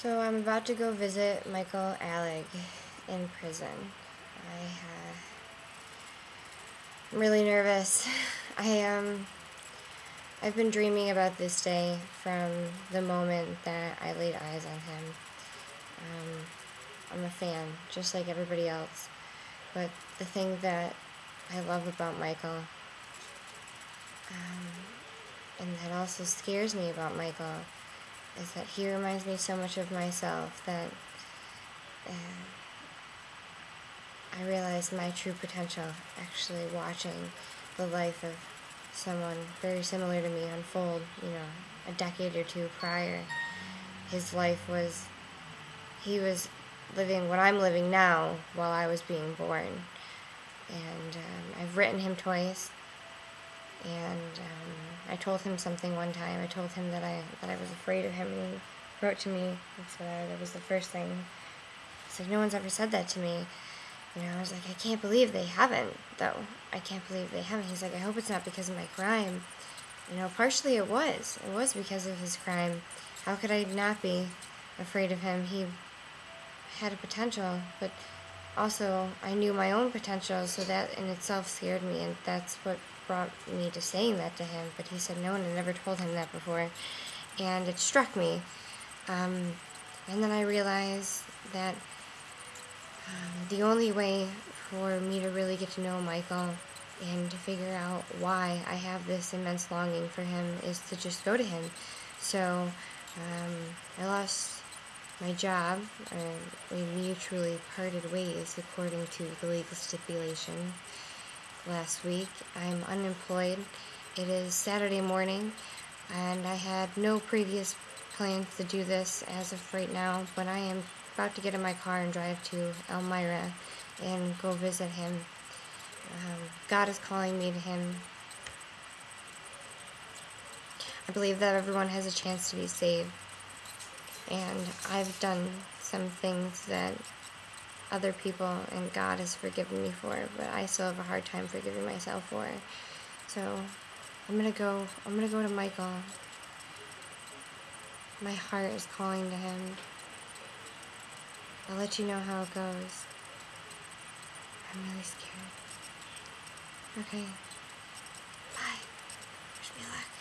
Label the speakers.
Speaker 1: So I'm about to go visit Michael Alig in prison. I uh, I'm really nervous. I um I've been dreaming about this day from the moment that I laid eyes on him. Um, I'm a fan, just like everybody else. But the thing that I love about Michael, um, and that also scares me about Michael, is that he reminds me so much of myself that uh, I realize my true potential actually watching the life of someone very similar to me unfold, you know, a decade or two prior. His life was, he was living what I'm living now while I was being born. And um, I've written him twice. And um, I told him something one time. I told him that I that I was afraid of him, and he wrote to me. and what I, that was the first thing. He's like, no one's ever said that to me. You know, I was like, I can't believe they haven't, though. I can't believe they haven't. He's like, I hope it's not because of my crime. You know, partially it was. It was because of his crime. How could I not be afraid of him? He had a potential, but also I knew my own potential, so that in itself scared me, and that's what brought me to saying that to him. But he said no one had ever told him that before, and it struck me. Um, and then I realized that um, the only way for me to really get to know Michael and to figure out why I have this immense longing for him is to just go to him. So um, I lost my job. Uh, we mutually parted ways according to the legal stipulation last week. I'm unemployed. It is Saturday morning, and I had no previous plans to do this as of right now, but I am about to get in my car and drive to Elmira and go visit him. Um, God is calling me to him. I believe that everyone has a chance to be saved. And I've done some things that other people and God has forgiven me for, but I still have a hard time forgiving myself for. So I'm gonna go I'm gonna go to Michael. My heart is calling to him. I'll let you know how it goes. I'm really scared. Okay. Bye. Wish me luck.